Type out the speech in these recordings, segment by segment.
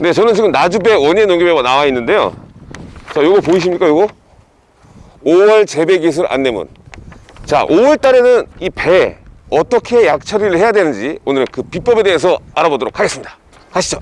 네, 저는 지금 나주배 원예 농협에 나와 있는데요. 자, 요거 보이십니까, 요거? 5월 재배 기술 안내문. 자, 5월 달에는 이 배 어떻게 약 처리를 해야 되는지 오늘 그 비법에 대해서 알아보도록 하겠습니다. 가시죠.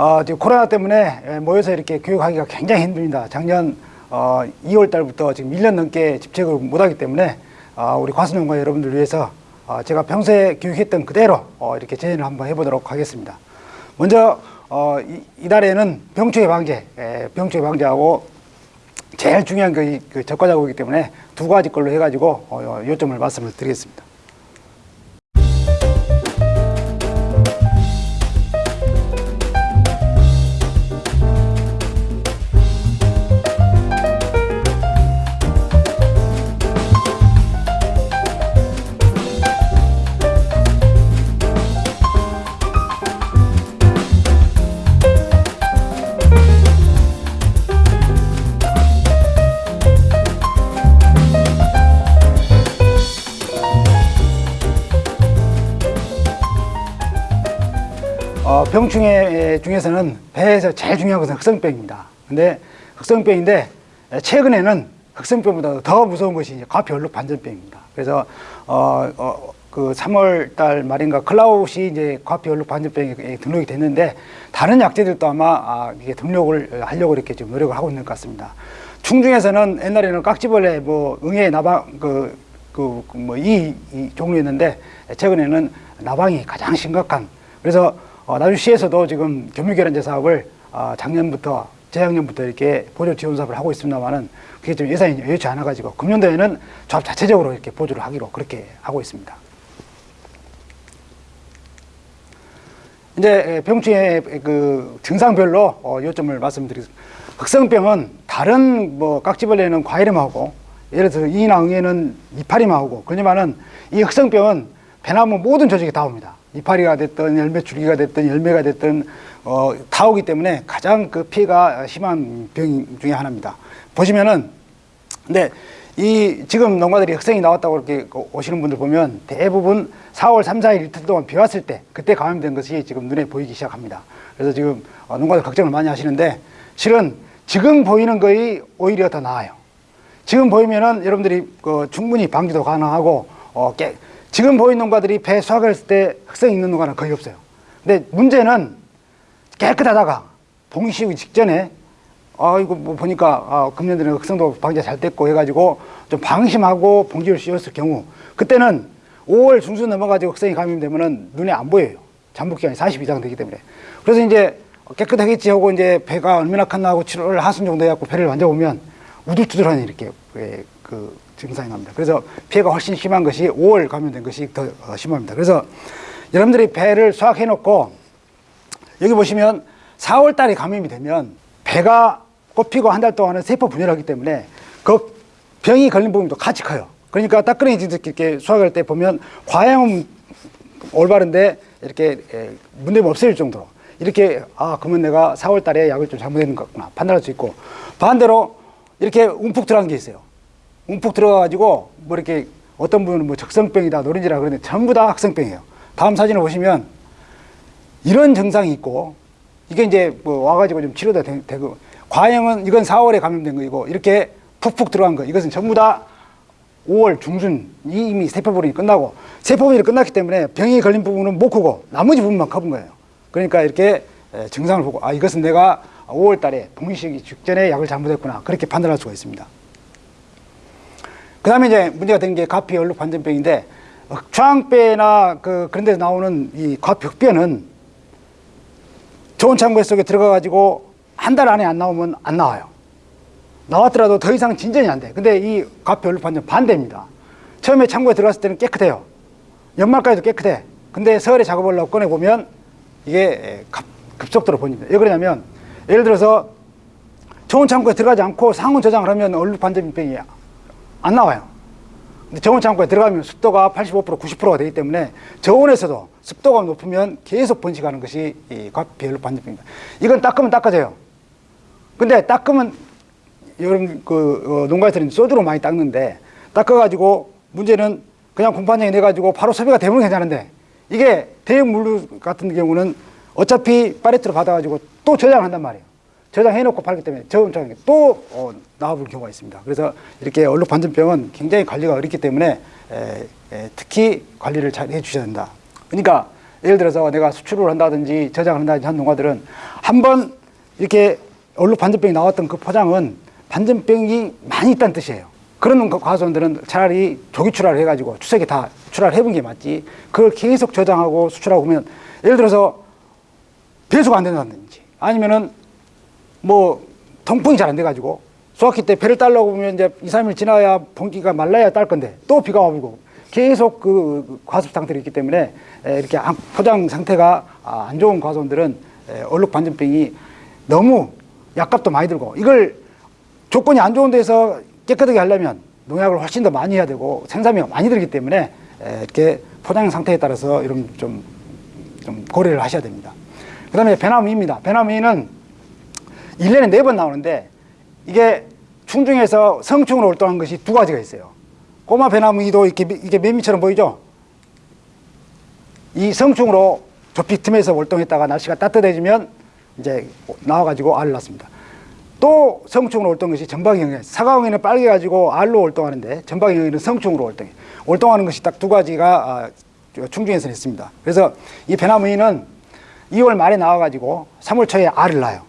어, 지금 코로나 때문에 예, 모여서 이렇게 교육하기가 굉장히 힘듭니다. 작년 어, 2월 달부터 지금 1년 넘게 집책을 못하기 때문에 어, 우리 과수농가 여러분들 위해서 어, 제가 평소에 교육했던 그대로 어, 이렇게 재현을 한번 해보도록 하겠습니다. 먼저 어, 이, 이달에는 병충해 방제, 예, 병충해 방제하고 제일 중요한 그, 이- 그 적과자고이기 때문에 두 가지 걸로 해가지고 어, 요점을 말씀을 드리겠습니다. 병충해 중에서는 배에서 제일 중요한 것은 흑성병입니다. 근데 흑성병인데 에, 최근에는 흑성병보다 더 무서운 것이 과피얼룩 반전병입니다. 그래서 어, 어, 그 3월 달 말인가 클라웃이 이제 과피 얼룩 반전병에 등록이 됐는데 다른 약제들도 아마 아, 이게 등록을 하려고 이렇게 좀 노력을 하고 있는 것 같습니다. 충중에서는 옛날에는 깍지벌레 뭐 응애 나방 그 그 뭐이 이 종류였는데 최근에는 나방이 가장 심각한 그래서 어, 나주시에서도 지금 교육결연제 사업을 어, 작년부터 재작년부터 이렇게 보조 지원 사업을 하고 있습니다만은 그게 좀 예산이 여의치 않아 가지고 금년도에는 조합 자체적으로 이렇게 보조를 하기로 그렇게 하고 있습니다. 이제 병충해 그 증상별로 어, 요점을 말씀드리겠습니다. 흑성병은 다른 뭐 깍지벌레는 과일음하고 예를 들어 이나 응애는 이파리만 고 그러지만은 이 흑성병은 배나무 모든 조직에 다 옵니다. 이파리가 됐든 열매 줄기가 됐든 열매가 됐든 어, 다 오기 때문에 가장 그 피해가 심한 병 중에 하나입니다. 보시면은 근데 이 지금 농가들이 흑성이 나왔다고 이렇게 오시는 분들 보면 대부분 4월 3, 4일 이틀 동안 비 왔을 때 그때 감염된 것이 지금 눈에 보이기 시작합니다. 그래서 지금 어, 농가들 걱정을 많이 하시는데 실은 지금 보이는 거이 오히려 더 나아요. 지금 보이면은 여러분들이 그 충분히 방지도 가능하고 어, 깨, 지금 보이는 농가들이 배 수확을 했을 때 흑성이 있는 농가는 거의 없어요. 근데 문제는 깨끗하다가 봉이 직전에 아 이거 뭐 보니까 아, 금년들은 흑성도 방제 잘 됐고 해가지고 좀 방심하고 봉지를 씌웠을 경우 그때는 5월 중순 넘어가지고 흑성이 감염되면은 눈에 안 보여요. 잠복 기간이 40 이상 되기 때문에. 그래서 이제 깨끗하겠지 하고 이제 배가 얼마나 컸나 하고 7월 하순 정도 해갖고 배를 만져보면 우둘투둘한 이렇게 예, 그 증상이 납니다. 그래서 피해가 훨씬 심한 것이 5월 감염된 것이 더 어, 심합니다. 그래서 여러분들이 배를 수확해 놓고 여기 보시면 4월 달에 감염이 되면 배가 꽃피고 한 달 동안은 세포 분열을 하기 때문에 그 병이 걸린 부분도 같이 커요. 그러니까 따끈이 이렇게 수확할 때 보면 과양은 올바른데 이렇게 에, 문제가 없을 정도로 이렇게 아 그러면 내가 4월 달에 약을 좀 잘못했는 것 같구나 판단할 수 있고 반대로 이렇게 움푹 들어간 게 있어요. 움푹 들어가가지고 뭐 이렇게 어떤 분은 뭐 적성병이다 노린지라 그러는데 전부 다 학성병이에요. 다음 사진을 보시면 이런 증상이 있고 이게 이제 뭐 와가지고 좀 치료도 되- 되고 과형은 이건 4월에 감염된 거이고 이렇게 푹푹 들어간 거 이것은 전부 다 5월 중순 이미 세포분이 끝나고 세포분이 끝났기 때문에 병이 걸린 부분은 못 크고 나머지 부분만 커본 거예요. 그러니까 이렇게 에, 증상을 보고 아 이것은 내가 5월 달에 봉시기 직전에 약을 잘못했구나 그렇게 판단할 수가 있습니다. 그 다음에 이제 문제가 되는 게 가피 얼룩 반전병인데 흑창배나 그 그런 데서 나오는 이 흑변은 좋은 창고 속에 들어가 가지고 한 달 안에 안 나오면 안 나와요. 나왔더라도 더 이상 진전이 안 돼. 근데 이 가피 얼룩 반전 반대입니다. 처음에 창고에 들어갔을 때는 깨끗해요. 연말까지도 깨끗해. 근데 서울에 작업을 하고 꺼내보면 이게 급, 급속도로 번집니다. 왜 그러냐면 예를 들어서 저온 창고에 들어가지 않고 상온 저장을 하면 얼룩 반전병이 안 나와요. 근데 저온 창고에 들어가면 습도가 85% 90%가 되기 때문에 저온에서도 습도가 높으면 계속 번식하는 것이 이 과피 얼룩 반전병입니다. 이건 닦으면 닦아져요. 근데 닦으면 여러분 그 어, 농가에서는 소주로 많이 닦는데 닦아가지고 문제는 그냥 공판장에 내가지고 바로 섭외가 되면 괜찮은데 이게 대형 물류 같은 경우는 어차피 파레트로 받아가지고 또 저장을 한단 말이에요. 저장해놓고 팔기 때문에 저음장에 또 어, 나와볼 경우가 있습니다. 그래서 이렇게 얼룩 반전병은 굉장히 관리가 어렵기 때문에 에, 에, 특히 관리를 잘 해주셔야 된다. 그러니까 예를 들어서 내가 수출을 한다든지 저장을 한다든지 한 농가들은 한번 이렇게 얼룩 반전병이 나왔던 그 포장은 반전병이 많이 있다는 뜻이에요. 그런 과수원들은 차라리 조기 출하를 해가지고 추석에 다 출하를 해본 게 맞지. 그걸 계속 저장하고 수출하고 보면 예를 들어서 배수가 안 된다든지 아니면은 뭐 통풍이 잘 안 돼가지고 수확기 때 배를 따려고 보면 이제 2, 3일 지나야 봉기가 말라야 딸 건데 또 비가 와불고 계속 그 과습 상태로 있기 때문에 에, 이렇게 안- 포장 상태가 아, 안 좋은 과수원들은 에, 얼룩 반전병이 너무 약값도 많이 들고 이걸 조건이 안 좋은 데서 깨끗하게 하려면 농약을 훨씬 더 많이 해야 되고 생산비가 많이 들기 때문에 에, 이렇게 포장 상태에 따라서 이런 좀, 좀 고려를 하셔야 됩니다. 그 다음에 배나무입니다. 배나무는 1년에 네 번 나오는데 이게 충중에서 성충으로 활동한 것이 두 가지가 있어요. 꼬마 배나무이도 이렇게 미- 이게 매미처럼 보이죠? 이 성충으로 조피 틈에서 활동했다가 날씨가 따뜻해지면 이제 나와가지고 알을 낳습니다. 또 성충으로 활동한 것이 전방형이에요. 사과형에는 빨개가지고 알로 활동하는데 전방형에는 성충으로 활동해. 활동하는 것이 딱 두 가지가 아, 충중에서 있습니다. 그래서 이 배나무이는 2월 말에 나와가지고 3월 초에 알을 낳아요.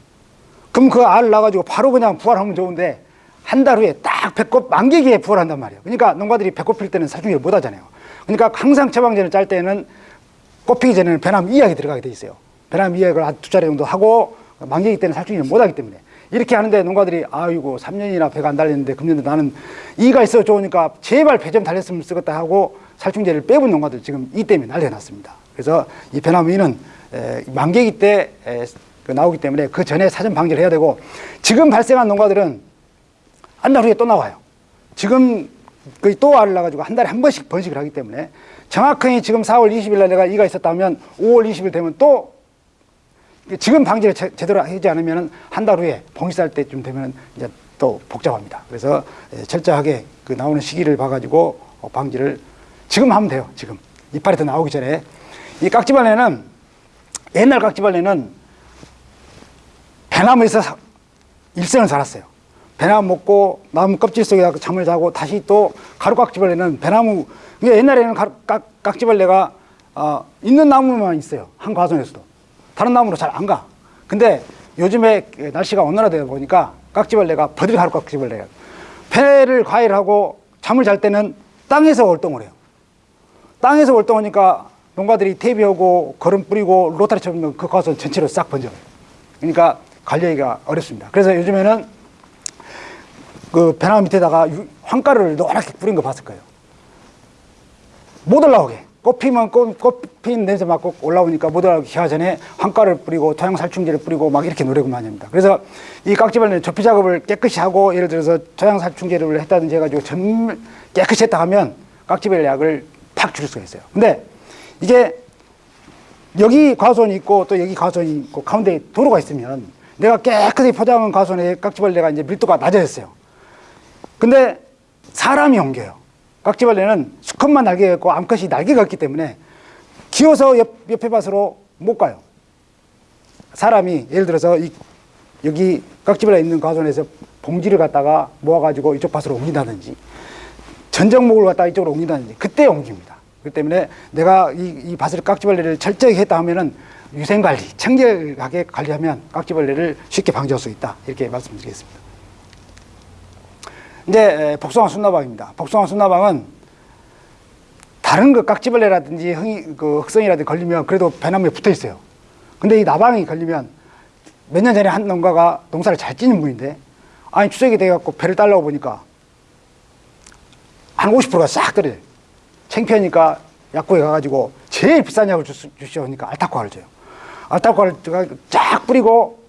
그럼 그 알을 낳아가지고 바로 그냥 부활하면 좋은데 한 달 후에 딱 배꼽 만개기에 부활한단 말이에요. 그러니까 농가들이 배꼽 필 때는 살충제를 못 하잖아요. 그러니까 항상 처방전을 짤 때는 꽃피기 전에는 배나무 이약이 들어가게 돼 있어요. 배나무 이약을 한 두 차례 정도 하고 만개기 때는 살충제를 못 하기 때문에 이렇게 하는데 농가들이 아이고 3년이나 배가 안 달렸는데 금년도 나는 이가 있어 좋으니까 제발 배 좀 달렸으면 쓰겠다 하고 살충제를 빼본 농가들 지금 이 때문에 난리가 났습니다. 그래서 이 배나무 이는 에, 만개기 때 나오기 때문에 그 전에 사전 방지를 해야 되고 지금 발생한 농가들은 한 달 후에 또 나와요. 지금 거의 또 알을 낳아가지고 한 달에 한 번씩 번식을 하기 때문에 정확하게 지금 4월 20일 날 내가 이가 있었다면 5월 20일 되면 또 지금 방지를 제, 제대로 하지 않으면 한 달 후에 봉식살 때쯤 되면 이제 또 복잡합니다. 그래서 예, 철저하게 그 나오는 시기를 봐가지고 어, 방지를 지금 하면 돼요. 지금 이파리 더 나오기 전에 이 깍지벌레는 옛날 깍지벌레는 배나무에서 사- 일생을 살았어요. 배나무 먹고 나무 껍질 속에다 잠을 자고 다시 또 가루깍지벌레는 배나무 그러니까 옛날에는 가루, 깍, 깍지벌레가 어, 있는 나무만 있어요. 한 과정에서도 다른 나무로 잘 안 가. 근데 요즘에 날씨가 온난화되다 보니까 깍지벌레가 버들 가루깍지벌레가 배를 과일하고 잠을 잘 때는 땅에서 활동을 해요. 땅에서 활동하니까 농가들이 퇴비하고 거름 뿌리고 로타리 쳐보면 그 가서 전체로 싹 번져요. 그러니까 관리하기가 어렵습니다. 그래서 요즘에는 그 배나무 밑에다가 유- 황가루를 노랗게 뿌린 거 봤을 거예요. 못 올라오게. 꽃 피면 꽃, 꽃 피는 냄새 맡고 올라오니까 못 올라오게 하기 전에 황가루를 뿌리고 토양 살충제를 뿌리고 막 이렇게 노력을 합니다. 그래서 이 깍지벌레는 접히 작업을 깨끗이 하고 예를 들어서 토양 살충제를 했다든지 해가지고 전 깨끗이 했다 하면 깍지벌레 약을 팍 줄일 수가 있어요. 근데 이게 여기 과수원이 있고 또 여기 과수원이 있고 가운데 도로가 있으면 내가 깨끗이 포장한 과수원에 깍지벌레가 이제 밀도가 낮아졌어요. 근데 사람이 옮겨요. 깍지벌레는 수컷만 날개가 있고 암컷이 날개가 없기 때문에 기어서 옆, 옆에 밭으로 못 가요. 사람이 예를 들어서 이, 여기 깍지벌레 있는 과수원에서 봉지를 갖다가 모아가지고 이쪽 밭으로 옮긴다든지 전정목을 갖다가 이쪽으로 옮긴다든지 그때 옮깁니다. 그렇기 때문에 내가 이, 이 밭을 깍지벌레를 철저히 했다 하면은 위생관리, 청결하게 관리하면 깍지벌레를 쉽게 방지할 수 있다. 이렇게 말씀드리겠습니다. 이제 에, 복숭아 순나방입니다. 복숭아 순나방은 다른 그 깍지벌레라든지 흥이, 그 흑성이라든지 걸리면 그래도 배나무에 붙어 있어요. 근데 이 나방이 걸리면 몇 년 전에 한 농가가 농사를 잘 찌는 분인데 아니 추석이 돼갖고 배를 달라고 보니까 한 50%가 싹 떨어져요. 창피하니까 약국에 가가지고 제일 비싼 약을 주, 주시오 하니까 알타코아를 줘요. 알타코아를 쫙 뿌리고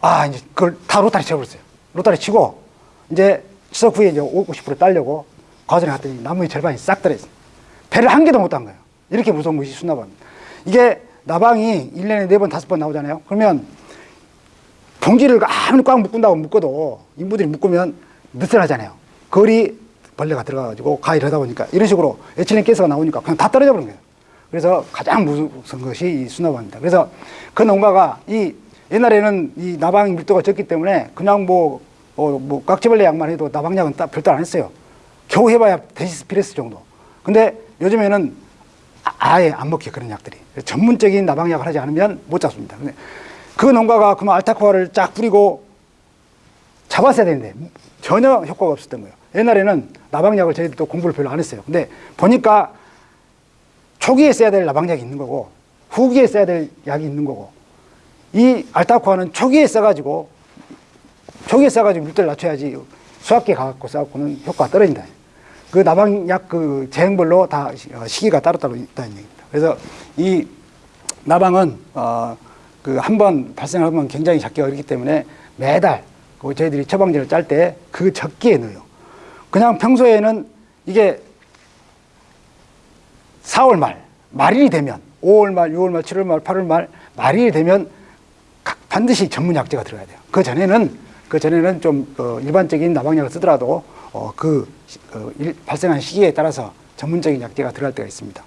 아 이제 그걸 다 로타리 쳐버렸어요. 로타리 치고 이제 추석 후에 이제 50% 딸려고 과전에 갔더니 나무의 절반이 싹 떨어졌어요. 배를 한 개도 못 딴 거예요. 이렇게 무서운 것이 순나방. 이게 나방이 1년에 4번, 5번 나오잖아요. 그러면 봉지를 아무리 꽉 묶은다고 묶어도 인부들이 묶으면 느슨하잖아요. 거리 벌레가 들어가가지고 가위를 하다 보니까 이런 식으로 에틸렌 가스가 나오니까 그냥 다 떨어져 버린 거예요. 그래서 가장 무서운 것이 이 수나방입니다. 그래서 그 농가가 이 옛날에는 이 나방 밀도가 적기 때문에 그냥 뭐, 어, 뭐 깍지벌레 약만 해도 나방약은 따- 별도 안 했어요. 겨우 해봐야 데시스피레스 정도. 근데 요즘에는 아- 아예 안 먹혀 그런 약들이 전문적인 나방약을 하지 않으면 못 잡습니다. 근데 그 농가가 그만 알타코아를 쫙 뿌리고 잡았어야 되는데 전혀 효과가 없었던 거예요. 옛날에는 나방약을 저희들도 공부를 별로 안 했어요. 근데 보니까 초기에 써야 될 나방약이 있는 거고 후기에 써야 될 약이 있는 거고 이 알타코아는 초기에 써가지고 초기에 써가지고 물때를 낮춰야지 수학계 가갖고 써갖고는 효과가 떨어진다. 그 나방약 그 제형별로 다 시- 어, 시기가 따로따로 있다는 얘기입니다. 그래서 이 나방은 어, 그 한 번 발생하면 굉장히 잡기가 어렵기 때문에 매달 그 저희들이 처방제를 짤 때 그 적기에 넣어요. 그냥 평소에는 이게 4월 말, 말일이 되면 5월 말, 6월 말, 7월 말, 8월 말, 말일이 되면 각- 반드시 전문 약제가 들어가야 돼요. 그 전에는 그 전에는 좀 어, 일반적인 나방약을 쓰더라도 어, 그 시- 어, 일- 발생한 시기에 따라서 전문적인 약제가 들어갈 때가 있습니다.